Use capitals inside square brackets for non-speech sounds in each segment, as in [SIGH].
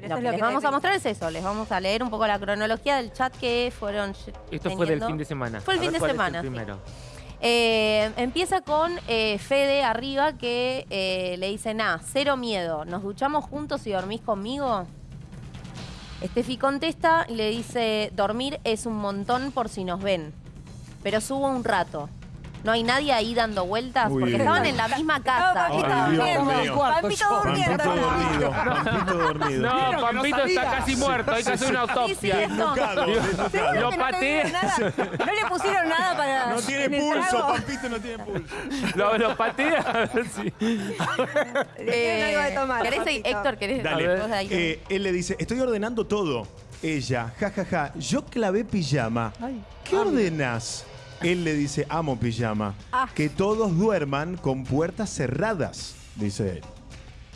Pero lo eso es que les vamos a mostrar es eso. Les vamos a leer un poco la cronología del chat que fueron Esto fue del fin de semana. Fue el A fin ver, de ¿cuál es el semana, sí. primero. Eh, empieza con eh, Fede arriba que eh, le dice, nah, cero miedo, ¿nos duchamos juntos y dormís conmigo? Estefi contesta y le dice, dormir es un montón por si nos ven, pero subo un rato. No hay nadie ahí dando vueltas Uy. porque estaban en la misma casa. Pampito Ay. Pampito durmiendo. Pampito dormido, Pampito dormido. No, Pampito está casi muerto, hay que hacer una Sí, sí, autopsia. Lo pateé. No le pusieron nada para. No en tiene pulso. Pampito no tiene pulso. Lo, lo patea. a ver si- Le dieron algo de tomar. ¿Querés. Héctor, querés? Dale. vos de ahí. Eh, él le dice, estoy ordenando todo. Ella, jajaja, yo clavé pijama. ¿Qué ordenas? Él le dice, amo pijama. Ah. Que todos duerman con puertas cerradas, dice él.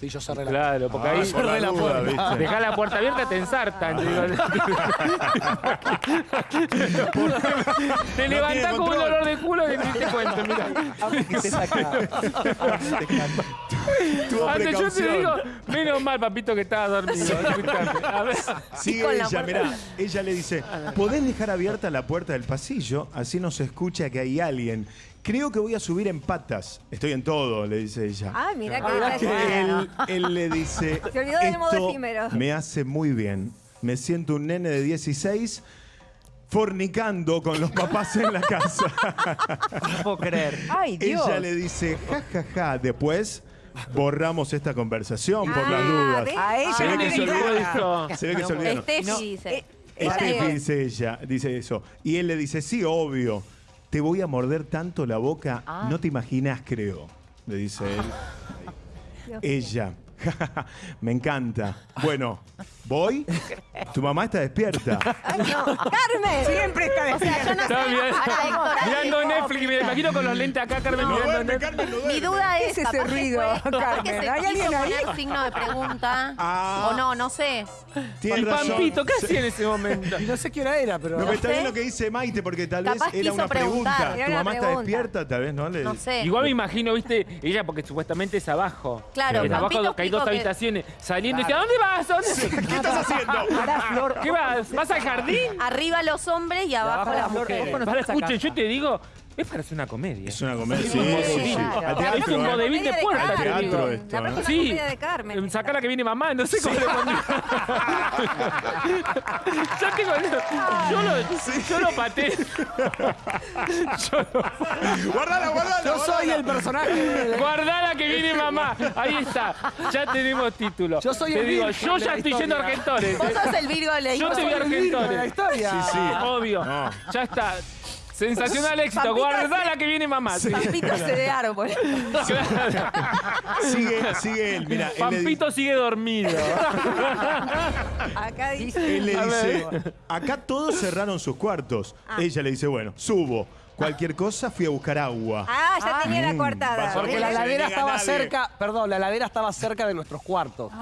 Sí, yo cerré la Claro, porque ahí por la la duda, puerta. ¿viste? Dejá la puerta abierta, te ensartan. te [LAUGHS] levantás con un dolor de culo y ni te cuento, mira. que te saca. Tuvo Antes yo te digo, menos mal, papito, que estaba dormido. A ver. Sigue ella, mirá, ella le dice, ¿podés dejar abierta la puerta del pasillo? Así no se escucha que hay alguien. Creo que voy a subir en patas. Estoy en todo, le dice ella. Ah, mirá que mirá está que él, él le dice, [LAUGHS] Se olvidó del modo efímero". me hace muy bien. Me siento un nene de 16 fornicando con los papás en la casa. No puedo creer. Ay, Dios. Ella le dice, ja, ja, ja. Después borramos esta conversación por las Ah, dudas. ¿ves? A ella Se ve que se olvidó. Se ve que se olvidaron. Estefi dice. Estefi dice ella, dice eso. Y él le dice, sí, obvio. Te voy a morder tanto la boca, Ah. no te imaginas, creo. Le dice él. [LAUGHS] Ella. [LAUGHS] Me encanta. Bueno, ¿voy? Tu mamá está despierta. Ay, no. ¡Carmen! Siempre está O sea, yo no sé. Estaba mirando, Ahora, Héctor, mirando ahí- Netflix, me imagino con los lentes acá, Carmen, mirando Netflix. Mi duda ¿Qué es, es ese capaz que ruido, fue- capaz Carmen? se ¿Hay quiso alguien ahí? poner signo de pregunta. Ah. O no, no sé. Tienes Y razón. Pampito, ¿qué hacía en ese momento? Y no sé qué hora era, pero. No, pero está sé. bien lo que dice Maite, porque tal vez Capaz era quiso una preguntar. pregunta. Era Tu una mamá está pregunta. despierta, tal vez, ¿no? Le- No sé. Igual me imagino, viste, ella porque supuestamente es abajo. Claro, Es abajo Pampito que hay dos que- habitaciones. Saliendo y dice, ¿a dónde vas? ¿A dónde? ¿Qué estás haciendo? [LAUGHS] Pará, Flor. ¿Qué vas? ¿Vas al jardín? Arriba los hombres y abajo, abajo las mujeres. mujeres. Para, escuchen, yo te digo, es para hacer una comedia. Es una comedia. Sí, un sí, sí. Claro. Es un ¿eh? vodevil de puerta, Carmen. te Teatro esto, La ¿eh? próxima Sí, comedia de Carmen. sacá la que viene mamá, no sé cómo le pondría. yo tengo. Yo lo, yo lo pateé. Yo lo- Guardala, guardala. Yo soy el personaje. [LAUGHS] Guardala que viene mamá. Ahí está. Ya tenemos título. Yo soy Te el digo, yo ya la estoy yendo a historia. Argentores. Vos sos el Virgo de la Yo te historia. el Virgo de la Argentores. historia. Sí, sí. Obvio. No. Ya está. Sensacional éxito. Pampito Guardala que viene mamá. Sí. Pampito se de árbol. Claro. Sigue, sigue él. Mira, él Pampito sigue dormido. Acá dice. él le A dice, acá todos cerraron sus cuartos. Ella le dice, bueno, subo. Cualquier cosa, fui a buscar agua. Ah, ya tenía la coartada. Porque la niega estaba cerca, perdón, la heladera estaba cerca de nuestros cuartos.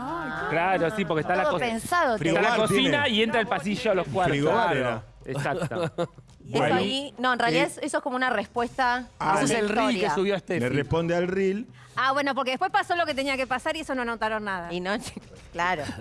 Claro, sí, porque está la, pensado. Está la cocina tiene. y entra el pasillo a los cuartos. Frigobar Claro. era. Exacto. [LAUGHS] Eso Bueno. ahí, no, en realidad Eh, es- eso es como una respuesta Ah, a Ese es una el reel que historia. subió a Le Steffi. responde al reel. Ah, bueno, porque después pasó lo que tenía que pasar y eso no notaron nada. Y no, [LAUGHS] claro. [LAUGHS]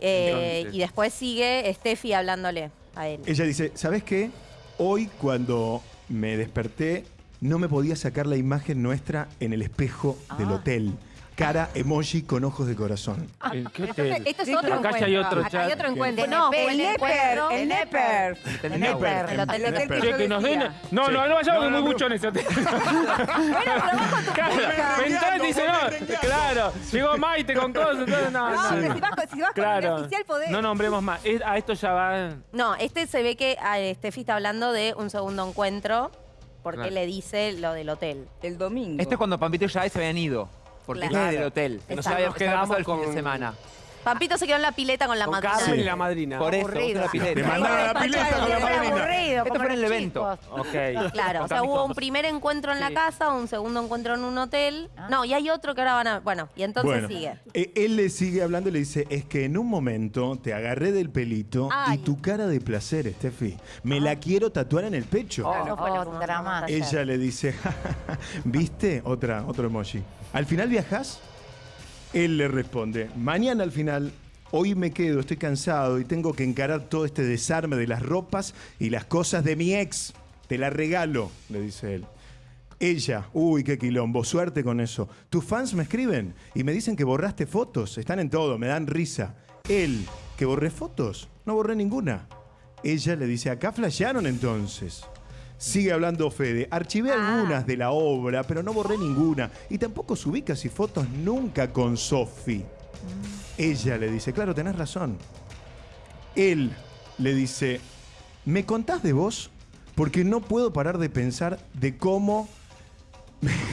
Eh, Entonces. y después sigue Steffi hablándole a él. Ella dice, ¿sabes qué? Hoy cuando me desperté, no me podía sacar la imagen nuestra en el espejo del hotel. Cara emoji con ojos de corazón. ¿En qué Esto, hotel? esto es otro acá encuentro. ya hay otro Acá chat hay otro que- encuentro. No, el el Neper, encuentro- el Neper. El Neper. El hotel Che, que nos den. decía. No, Sí. no, no vayamos No, que no, muy no. mucho en ese hotel. [LAUGHS] Claro, rengueando, Ventana dice, volvé no, rengueando. claro, llegó Maite con cosas, [LAUGHS] entonces no, No, no. pero si vas, con- si vas con el Claro, oficial podés. no nombremos más. Es- A esto ya va. No, este se ve que ah, Steffi está hablando de un segundo encuentro porque Claro. le dice lo del hotel. El domingo. Esto es cuando Pampito y Jade se habían ido. Porque Claro. del hotel. Que no Exacto. sabíamos Nos qué había pasado el fin de con- semana. Pampito se quedó en la pileta con la Con madrina. Carmen Sí. y la madrina. Por eso, Aburrido. la pileta. Te mandaron a la pileta con la madrina. aburrido, Esto fue en el evento. Ok. Claro, o sea, hubo un primer encuentro en la casa, un segundo encuentro en un hotel. No, y hay otro que ahora van a. Bueno, y entonces bueno, sigue. eh, él le sigue hablando y le dice, es que en un momento te agarré del pelito Ay. y tu cara de placer, Steffi, me la quiero tatuar en el pecho. Eso fue drama. Ella le dice, ¿viste? Otra, otro emoji. ¿Al final viajas? Él le responde, mañana al final Hoy me quedo, estoy cansado y tengo que encarar todo este desarme de las ropas y las cosas de mi ex. Te la regalo, le dice él. Ella, uy, qué quilombo, suerte con eso. Tus fans me escriben y me dicen que borraste fotos, están en todo, me dan risa. Él, que borré fotos, no borré ninguna. Ella le dice, acá flashearon entonces. Sigue hablando Fede, archivé algunas de la obra, pero no borré ninguna. Y tampoco subí casi fotos nunca con Sofi. Ella le dice, claro, tenés razón. Él le dice, ¿me contás de vos? Porque no puedo parar de pensar de cómo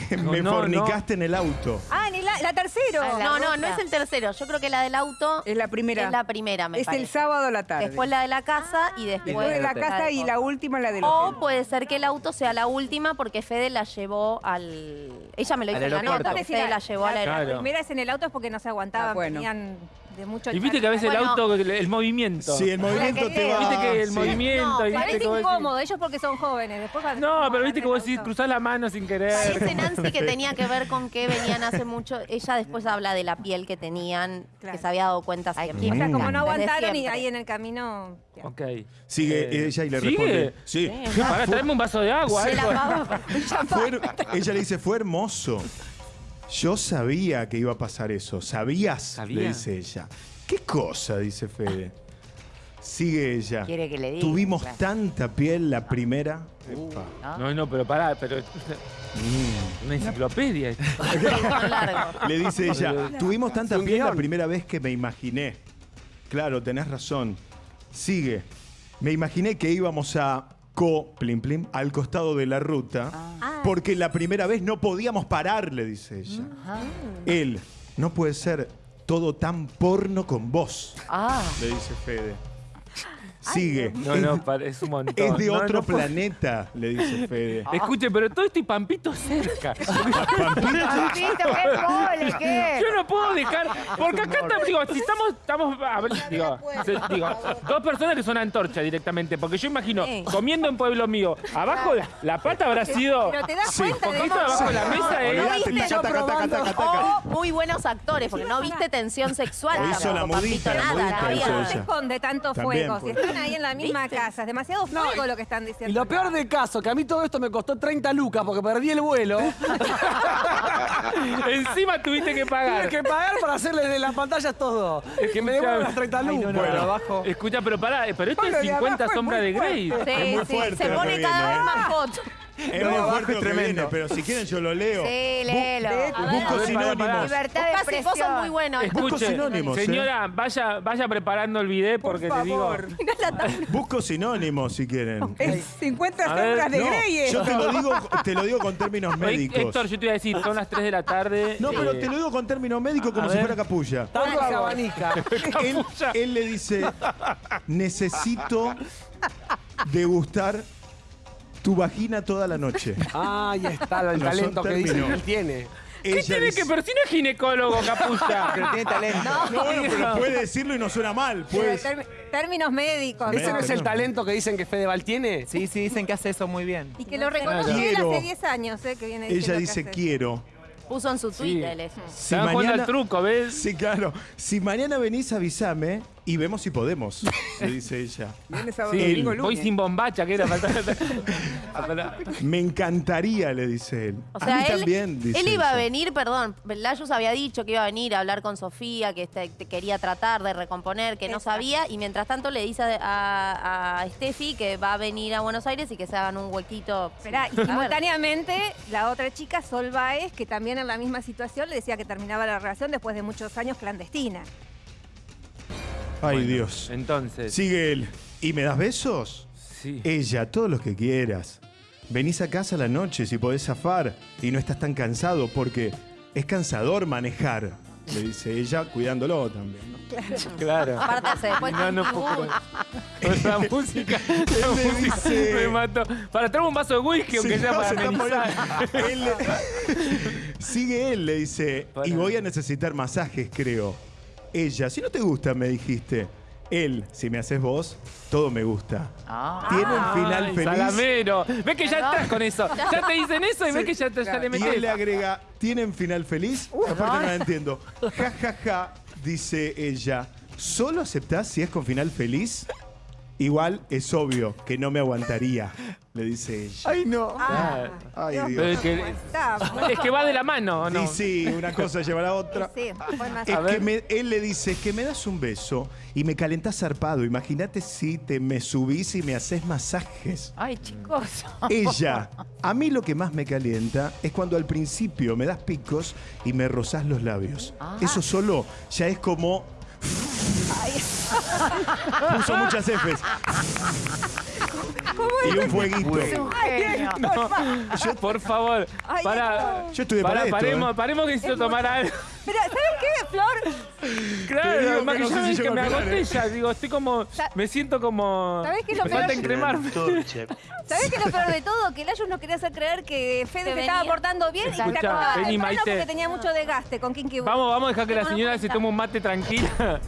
[LAUGHS] me, No, me no, fornicaste en el auto. Ah, en la, la tercero. Ah, no, no, no es el tercero. Yo creo que la del auto Es la primera. es la primera, me es parece. el sábado a la tarde. Después la de la casa y después, Después de la casa y la última la del O hotel. puede ser que el auto sea la última porque Fede la llevó al... Ella me lo dijo en la nota, Fede la llevó al la, aeropuerto. Claro. primera es en el auto es porque no se aguantaban, Ah, bueno. venían de mucho Y viste que a veces el Bueno. auto, el, el movimiento. Sí, el movimiento te va... Viste que el sí. movimiento. No, viste Parece que vos decís- incómodo, ellos porque son jóvenes. Después cuando- No, pero viste que vos decís, cruzás la mano sin querer. Parece [LAUGHS] Nancy que tenía que ver con que venían hace mucho. Ella después habla de la piel que tenían, Claro. que se había dado cuenta siempre. O sea, como no Desde aguantaron y siempre. ahí en el camino. Ok. Sigue Eh, ella y le ¿sigue? responde. Sí. Pará, traeme un vaso de agua. Se algo. Fue ella le dice, fue hermoso. Yo sabía que iba a pasar eso. ¿Sabías? ¿Sabía? Le dice ella. ¿Qué cosa? Dice Fede. Sigue ella. Quiere que le diga, Tuvimos claro. tanta piel la primera. Uh. No, no, pero pará, pero. Una enciclopedia. Son [LAUGHS] largos. Le dice ella, tuvimos tanta piel la primera vez que me imaginé. Claro, tenés razón. Sigue. Me imaginé que íbamos a co, plim plim, al costado de la ruta, Ah. Porque la primera vez no podíamos parar, le dice ella. Él, no puede ser todo tan porno con vos, Ah. le dice Fede. Sigue. No, es, no, es un montón. es de No, otro no puedo- planeta, le dice Fede. [LAUGHS] Escuche, pero todo esto y Pampito cerca. [LAUGHS] Pampito, qué mole, qué. Yo no puedo dejar. Porque acá estamos, digo, si estamos, estamos a ver, digo, se- digo, dos personas que son antorcha directamente. Porque yo imagino, Sí. comiendo en pueblo mío, abajo la, la pata habrá sido. Pero te das Sí, cuenta de poquito cómo. abajo de la mesa es. Olvídate, viste? taca, taca, taca, taca, taca. O muy buenos actores, porque no viste tensión sexual. O hizo la tampoco, mudita, Pampito, la nada, mudita no hizo ella. se esconde tanto También, fuego? Si pues. Están ahí en la misma ¿Viste? casa, es demasiado fuego lo que están diciendo. Y lo peor del caso, que a mí todo esto me costó 30 lucas porque perdí el vuelo. [LAUGHS] Encima tuviste que Tuve pagar. que pagar para hacerle de las pantallas todo. Que me devuelvan las 30 Ay, no, lucas. no, Bueno. abajo. Escucha, pero pará, pero esto Bueno, es de 50 abajo es sombras de Grey. Sí, Es muy sí, fuerte se pone cada vez ¿eh? más hot. Es No, muy fuerte es lo que tremendo. viene, pero si quieren yo lo leo. Sí, léelo. A ver. Busco A sinónimos. Libertad de vos sos expresión. muy bueno. Busco Escuche, sinónimos, ¿eh? señora, vaya, vaya preparando el video porque Por te digo. favor. Busco sinónimos si quieren. Es 50 A ver, sombras de No, Grey. yo te lo digo, [LAUGHS] te lo digo con términos médicos. Héctor, yo te iba a decir, son las 3 de la tarde. No, pero eh, te lo digo con términos médicos como a si ver. fuera capulla. Tanto se abanica. Él, él le dice, necesito degustar tu vagina toda la noche. [LAUGHS] Ah, ya está el No talento que dice que términos. tiene. ¿Qué Ella tiene dice- que pero si no es ginecólogo, capucha? [LAUGHS] Pero tiene talento. No, bueno, pero puede decirlo y no suena mal. Pues. términos médicos. ¿Ese no es el talento que dicen que Fedeval tiene? Sí, sí, dicen que hace eso muy bien. Y que lo reconoce él Quiero. hace 10 años, ¿eh? Que viene Ella que dice, hace. quiero. Puso en su Twitter eso. Si Están jugando al truco, ¿ves? Sí, claro. Si mañana venís, avísame y vemos si podemos, [LAUGHS] le dice ella. Viernes, sábado, Sí, domingo, voy lunes. sin bombacha, que era [LAUGHS] falta. Me encantaría, le dice él. O a sea, mí él, también, dice él iba a ella. venir, perdón, Layus había dicho que iba a venir a hablar con Sofía, que este- te quería tratar de recomponer, que no Exacto. sabía, y mientras tanto le dice a, a Steffi que va a venir a Buenos Aires y que se hagan un huequito. Esperá, y A ver. simultáneamente, la otra chica, Sol Baez, que también en la misma situación le decía que terminaba la relación después de muchos años clandestina. Ay, Bueno, Dios. Entonces. Sigue él. ¿Y me das besos? Sí. Ella, todos los que quieras. Venís a casa a la noche si podés zafar y no estás tan cansado porque es cansador manejar, le dice ella, cuidándolo también. ¿no? Claro. Aparte hace después No, no puedo creer. [LAUGHS] Música, la Él le música dice- me mató. Para traer un vaso de whisky, aunque Sí, sea no, para se está amenizar. poniendo- Él le- [LAUGHS] Sigue él, le dice, Para. y voy a necesitar masajes, creo. Ella, si no te gusta, me dijiste. Él, si me haces vos, todo me gusta. Ah. Tiene un final Ay, feliz. Salamero. Ves que ya estás con eso. [LAUGHS] Ya te dicen eso y ves que ya, te, ya le Y metes. él le agrega, ¿tienen final feliz? Aparte no la entiendo. Ja, ja, ja, dice ella. ¿Solo aceptás si es con final feliz? Igual es obvio que no me aguantaría, le dice ella. Ay, no. Ah, Ay, Dios, Dios. Es que, está. es que va de la mano, ¿o ¿no? Y sí, una cosa lleva a la otra. Sí, fue más- Es que me- él le dice, es que me das un beso y me calentás zarpado. Imagínate si te me subís y me haces masajes. Ay, chicos. Ella, [LAUGHS] a mí lo que más me calienta es cuando al principio me das picos y me rozás los labios. Ah. Eso solo ya es como... [LAUGHS] Puso muchas Fs. Y un fueguito. Es un genio. Por favor, Ay, para. Yo estuve para esto, paremos, ¿eh? paremos que necesito tomar algo. Pero, ¿sabes qué, Flor? Claro, digo además que que, no ya sé si ves llego que me agoté ya, digo, estoy como. Sa- Me siento como. ¿Sabés qué es lo me peor? falta encremarme. ¿Sabés qué es lo peor de todo? Que Layus nos quería hacer creer que Fede se estaba portando bien y que Escuchá, vení, temprano Maite. porque tenía mucho desgaste con Kinky Boo. Vamos, vamos a dejar que la señora se tome un mate tranquila.